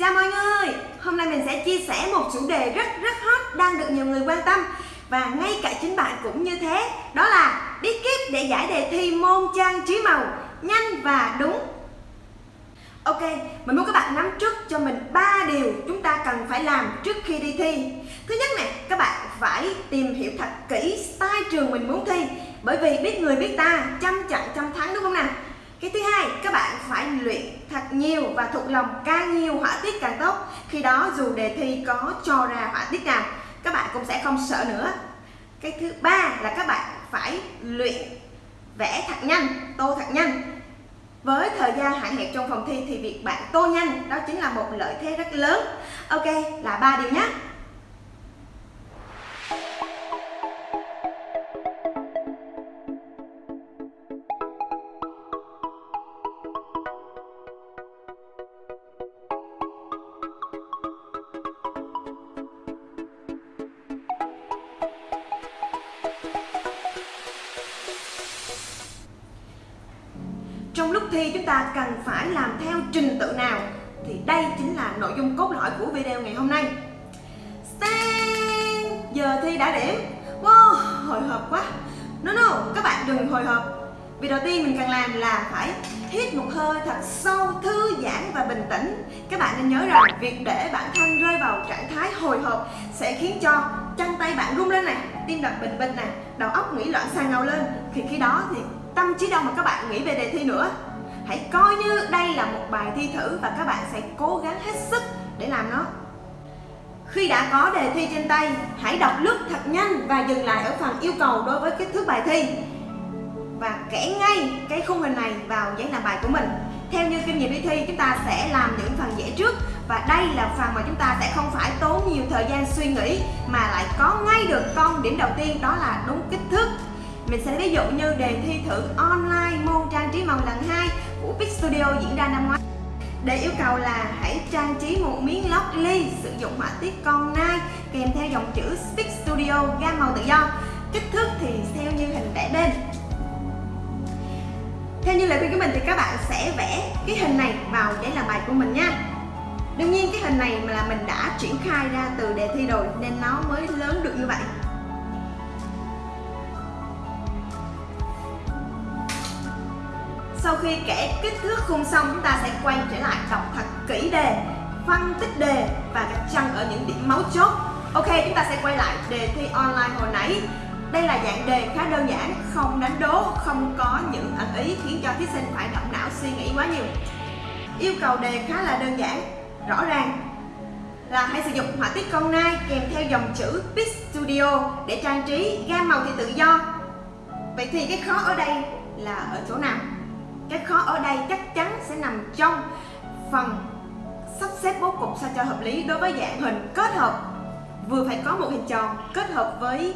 Chào mọi người, hôm nay mình sẽ chia sẻ một chủ đề rất rất hot đang được nhiều người quan tâm. Và ngay cả chính bạn cũng như thế đó là bí kíp để giải đề thi môn trang trí màu nhanh và đúng. Ok, mình muốn các bạn nắm trước cho mình ba điều chúng ta cần phải làm trước khi đi thi. Thứ nhất này, các bạn phải tìm hiểu thật kỹ style trường mình muốn thi. Bởi vì biết người biết ta, chăm chặn trăm thắng đúng không nào? Cái thứ hai, các bạn phải luyện thật nhiều và thuộc lòng càng nhiều họa tiết càng tốt. Khi đó, dù đề thi có cho ra họa tiết nào, các bạn cũng sẽ không sợ nữa. Cái thứ ba là các bạn phải luyện vẽ thật nhanh, tô thật nhanh. Với thời gian hạn hẹp trong phòng thi thì việc bạn tô nhanh, đó chính là một lợi thế rất lớn. Ok, là ba điều nhé. Thi chúng ta cần phải làm theo trình tự nào? Thì đây chính là nội dung cốt lõi của video ngày hôm nay. Stand, giờ thi đã điểm. Wow, hồi hộp quá. No no, các bạn đừng hồi hộp. Vì đầu tiên mình cần làm là phải hít một hơi thật sâu, thư giãn và bình tĩnh. Các bạn nên nhớ rằng việc để bản thân rơi vào trạng thái hồi hộp sẽ khiến cho chân tay bạn run lên này tim đập bình bình này đầu óc nghĩ loạn xạ ngầu lên. Thì khi đó thì tâm trí đâu mà các bạn nghĩ về đề thi nữa? Hãy coi như đây là một bài thi thử và các bạn sẽ cố gắng hết sức để làm nó. Khi đã có đề thi trên tay, hãy đọc lướt thật nhanh và dừng lại ở phần yêu cầu đối với kích thước bài thi. Và kẻ ngay cái khung hình này vào giấy làm bài của mình. Theo như kinh nghiệm đi thi, chúng ta sẽ làm những phần dễ trước và đây là phần mà chúng ta sẽ không phải tốn nhiều thời gian suy nghĩ mà lại có ngay được con điểm đầu tiên, đó là đúng kích thước. Mình sẽ ví dụ như đề thi thử online môn trang trí màu lần 2 của Big Studio diễn ra năm ngoái. để yêu cầu là hãy trang trí một miếng lót ly sử dụng họa tiết con nai kèm theo dòng chữ Big Studio gam màu tự do. Kích thước thì theo như hình vẽ bên. Theo như lời khuyên của mình thì các bạn sẽ vẽ cái hình này vào giấy làm bài của mình nha. Đương nhiên cái hình này mà là mình đã triển khai ra từ đề thi rồi nên nó mới lớn được như vậy. Sau khi kẻ kích thước khung xong chúng ta sẽ quay trở lại đọc thật kỹ đề phân tích đề và gạch chân ở những điểm máu chốt. Ok chúng ta sẽ quay lại đề thi online hồi nãy. Đây là dạng đề khá đơn giản, không đánh đố, không có những ẩn ý khiến cho thí sinh phải động não suy nghĩ quá nhiều. Yêu cầu đề khá là đơn giản, rõ ràng là hãy sử dụng họa tiết con nai kèm theo dòng chữ Pix Studio để trang trí gam màu thì tự do. Vậy thì cái khó ở đây là ở chỗ nào? Cái khó ở đây chắc chắn sẽ nằm trong phần sắp xếp bố cục sao cho hợp lý đối với dạng hình kết hợp. Vừa phải có một hình tròn kết hợp với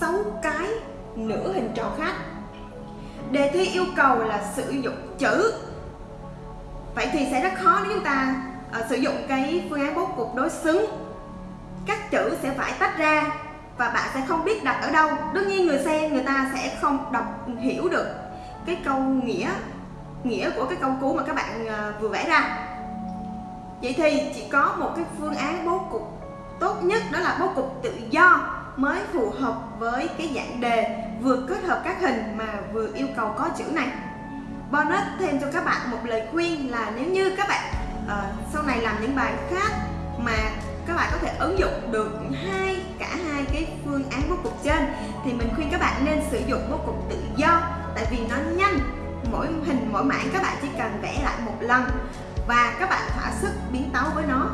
sáu cái nửa hình tròn khác. Đề thi yêu cầu là sử dụng chữ. Vậy thì sẽ rất khó nếu chúng ta uh, sử dụng cái phương án bố cục đối xứng. Các chữ sẽ phải tách ra và bạn sẽ không biết đặt ở đâu. Đương nhiên người xem người ta sẽ không đọc hiểu được cái câu nghĩa nghĩa của cái câu cú mà các bạn à, vừa vẽ ra. Vậy thì chỉ có một cái phương án bố cục tốt nhất đó là bố cục tự do mới phù hợp với cái dạng đề vừa kết hợp các hình mà vừa yêu cầu có chữ này. Bonus thêm cho các bạn một lời khuyên là nếu như các bạn uh, sau này làm những bài khác mà các bạn có thể ứng dụng được hai cả hai cái phương án bố cục trên thì mình khuyên các bạn nên sử dụng bố cục tự do tại vì nó nhanh. Mỗi hình mỗi mảng các bạn chỉ cần vẽ lại một lần và các bạn thỏa sức biến tấu với nó.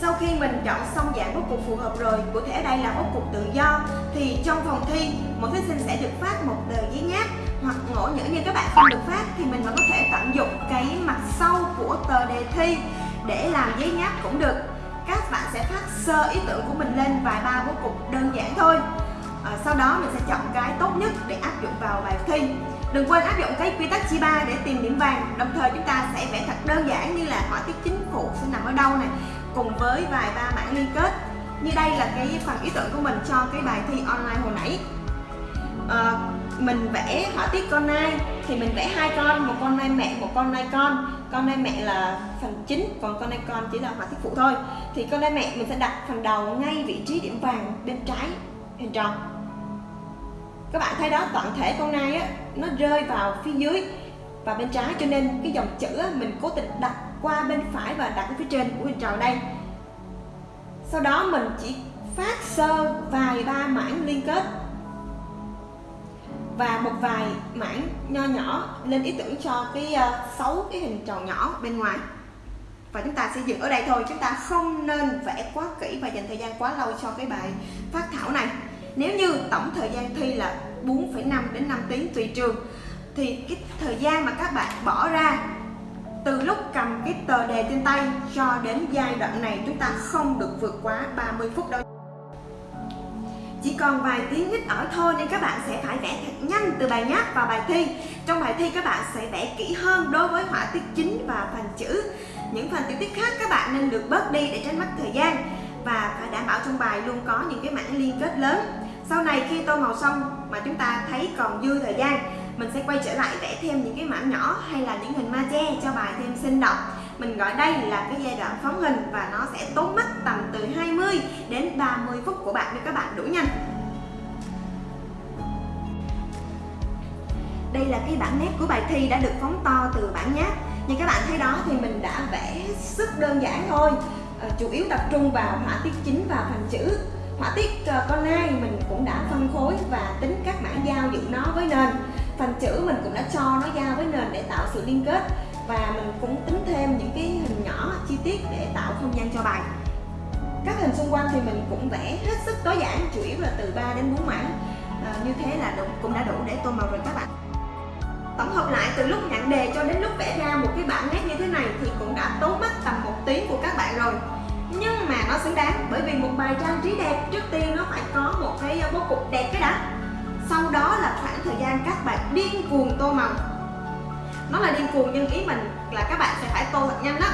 Sau khi mình chọn xong dạng bố cục phù hợp rồi, cụ thể đây là bố cục tự do thì trong phòng thi, mỗi thí sinh sẽ được phát một tờ giấy nháp hoặc ngộ nhỡ như các bạn không được phát thì mình vẫn có thể tận dụng cái mặt sau của tờ đề thi để làm giấy nháp cũng được các bạn sẽ phát sơ ý tưởng của mình lên vài ba bố cục đơn giản thôi. À, sau đó mình sẽ chọn cái tốt nhất để áp dụng vào bài thi. Đừng quên áp dụng cái quy tắc chi ba để tìm điểm vàng. Đồng thời chúng ta sẽ vẽ thật đơn giản như là họa tiết chính phủ sẽ nằm ở đâu này cùng với vài ba mảng liên kết. Như đây là cái phần ý tưởng của mình cho cái bài thi online hồi nãy. À, mình vẽ họa tiết con nai thì mình vẽ hai con một con nai mẹ một con nai con con nai mẹ là phần chính còn con nai con chỉ là họa tiết phụ thôi. Thì con nai mẹ mình sẽ đặt phần đầu ngay vị trí điểm vàng bên trái hình tròn. Các bạn thấy đó toàn thể con nai á nó rơi vào phía dưới và bên trái cho nên cái dòng chữ á, mình cố tình đặt qua bên phải và đặt ở phía trên của hình tròn đây. Sau đó mình chỉ phát sơ vài ba mảng liên kết và một vài mảng nho nhỏ lên ý tưởng cho cái uh, cái hình tròn nhỏ bên ngoài. Và chúng ta sẽ dừng ở đây thôi chúng ta không nên vẽ quá kỹ và dành thời gian quá lâu cho cái bài phát thảo này. Nếu như tổng thời gian thi là 4,5 đến 5 tiếng tùy trường thì cái thời gian mà các bạn bỏ ra từ lúc cầm cái tờ đề trên tay cho đến giai đoạn này chúng ta không được vượt quá 30 phút đâu chỉ còn vài tiếng hít ở thôi nên các bạn sẽ phải vẽ thật nhanh từ bài nháp vào bài thi. Trong bài thi, các bạn sẽ vẽ kỹ hơn đối với họa tiết chính và phần chữ. Những phần tiểu tiết khác, các bạn nên được bớt đi để tránh mất thời gian và phải đảm bảo trong bài luôn có những cái mảng liên kết lớn. Sau này, khi tô màu xong mà chúng ta thấy còn dư thời gian, mình sẽ quay trở lại vẽ thêm những cái mảng nhỏ hay là những hình ma che cho bài thêm sinh động mình gọi đây là cái giai đoạn phóng hình và nó sẽ tốn mất tầm từ 20 đến 30 phút của bạn để các bạn đủ nhanh. Đây là cái bản nét của bài thi đã được phóng to từ bản nháp. Như các bạn thấy đó thì mình đã vẽ sức đơn giản thôi. À, chủ yếu tập trung vào họa tiết chính và phần chữ. Họa tiết uh, con nai mình cũng đã phân khối và tính các mảng giao dựng nó với nền. Phần chữ mình cũng đã cho nó giao với nền để tạo sự liên kết và mình cũng tính thêm những cái hình nhỏ chi tiết để tạo không gian cho bài. Các hình xung quanh thì mình cũng vẽ hết sức tối giản chủ yếu là từ 3 đến 4 mảng. À, như thế là đủ, cũng đã đủ để tô màu rồi các bạn. Tổng hợp lại từ lúc nhận đề cho đến lúc vẽ ra một cái bản nét như thế này thì cũng đã tốn mất tầm một tiếng của các bạn rồi. Nhưng mà nó xứng đáng bởi vì một bài trang trí đẹp trước tiên nó phải có một cái bố cục đẹp cái đã. Sau đó là khoảng thời gian các bạn điên cuồng tô màu nó là điên cuồng nhưng ý mình là các bạn sẽ phải tô thật nhanh đó.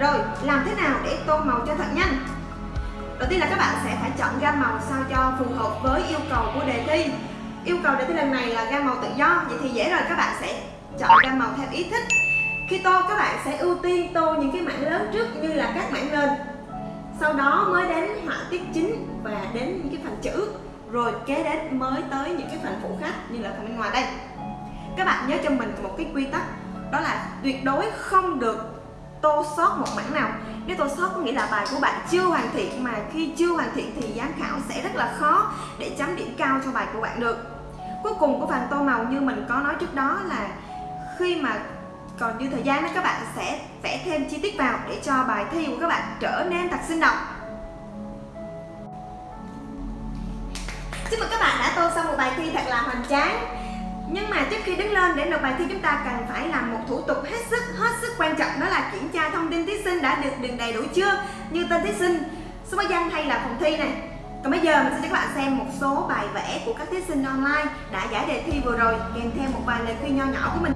Rồi, làm thế nào để tô màu cho thật nhanh? Đầu tiên là các bạn sẽ phải chọn gam màu sao cho phù hợp với yêu cầu của đề thi. Yêu cầu đề thi lần này là gam màu tự do, vậy thì dễ rồi, các bạn sẽ chọn gam màu theo ý thích. Khi tô các bạn sẽ ưu tiên tô những cái mảng lớn trước như là các mảng nền. Sau đó mới đến họa tiết chính và đến những cái phần chữ. Rồi kế đến mới tới những cái phần phụ khác như là phần bên ngoài đây. Các bạn nhớ cho mình một cái quy tắc đó là tuyệt đối không được tô sót một mảng nào. Nếu tô sót có nghĩa là bài của bạn chưa hoàn thiện, mà khi chưa hoàn thiện thì giám khảo sẽ rất là khó để chấm điểm cao cho bài của bạn được. Cuối cùng của phần tô màu như mình có nói trước đó là khi mà còn dư thời gian đó, các bạn sẽ vẽ thêm chi tiết vào để cho bài thi của các bạn trở nên thật sinh động. Chúc mừng các bạn đã tô xong một bài thi thật là hoành tráng nhưng mà trước khi đứng lên, để nộp bài thi, chúng ta cần phải làm một thủ tục hết sức hết sức quan trọng. Đó là kiểm tra thông tin thí sinh đã được điền đầy đủ chưa? Như tên thí sinh, số báo danh hay là phòng thi này. Còn bây giờ mình sẽ cho các bạn xem một số bài vẽ của các thí sinh online đã giải đề thi vừa rồi, kèm theo một vài lời khuyên nho nhỏ của mình.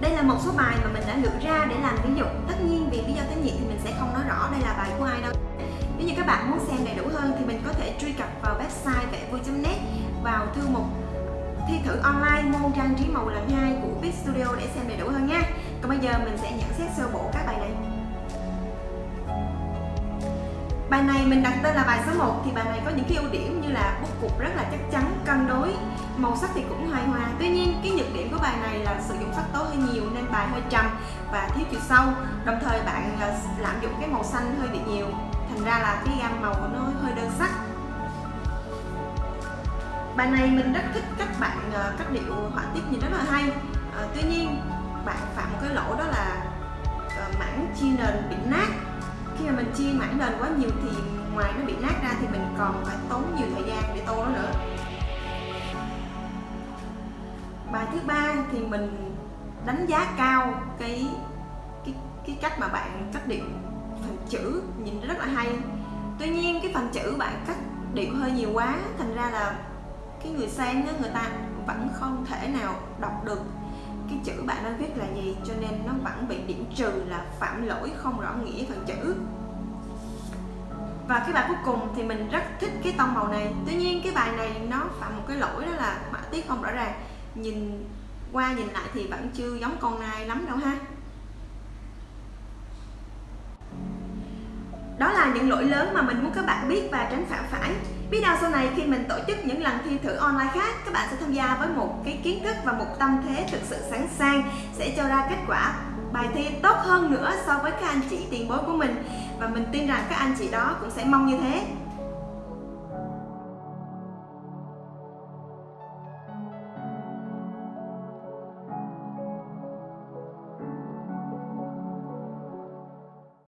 Đây là một số bài mà mình đã lựa ra để làm ví dụ. Tất nhiên vì lý do tín nhiệm thì mình sẽ không nói rõ đây là bài của ai đâu nếu như các bạn muốn xem đầy đủ hơn thì mình có thể truy cập vào website vẽ vui.net vào thư mục thi thử online môn trang trí màu lần 2 của Big Studio để xem đầy đủ hơn nha. Còn bây giờ mình sẽ nhận xét sơ bộ các bài này. Bài này mình đặt tên là bài số 1 thì bài này có những cái ưu điểm như là bút cục rất là chắc chắn, cân đối, màu sắc thì cũng hài hòa. Tuy nhiên cái nhược điểm của bài này là sử dụng sắc tố hơi nhiều nên bài hơi trầm và thiếu chiều sâu. Đồng thời bạn à, lạm dụng cái màu xanh hơi bị nhiều thành ra là cái gam màu của nó hơi đơn sắc. Bài này mình rất thích các bạn ờ, các cách điệu họa tiết nhìn rất là hay. À, tuy nhiên bạn phạm một cái lỗi đó là ờ, mảng chi nền bị nát. Khi mà mình chi mảng nền quá nhiều thì ngoài nó bị nát ra thì mình còn phải tốn nhiều thời gian để tô nó nữa. Bài thứ ba thì mình đánh giá cao cái cái cái cách mà bạn cách điệu chữ nhìn rất là hay. Tuy nhiên cái phần chữ bạn cắt điệu hơi nhiều quá thành ra là cái người xem đó, người ta vẫn không thể nào đọc được cái chữ bạn đang viết là gì cho nên nó vẫn bị điểm trừ là phạm lỗi không rõ nghĩa phần chữ. Và cái bài cuối cùng thì mình rất thích cái tông màu này. Tuy nhiên cái bài này nó phạm một cái lỗi đó là họa tiết không rõ ràng. Nhìn qua nhìn lại thì vẫn chưa giống con nai lắm đâu ha. Đó là những lỗi lớn mà mình muốn các bạn biết và tránh phạm phải. Biết đâu sau này khi mình tổ chức những lần thi thử online khác, các bạn sẽ tham gia với một cái kiến thức và một tâm thế thực sự sẵn sàng, sẽ cho ra kết quả bài thi tốt hơn nữa so với các anh chị tiền bối của mình. Và mình tin rằng các anh chị đó cũng sẽ mong như thế.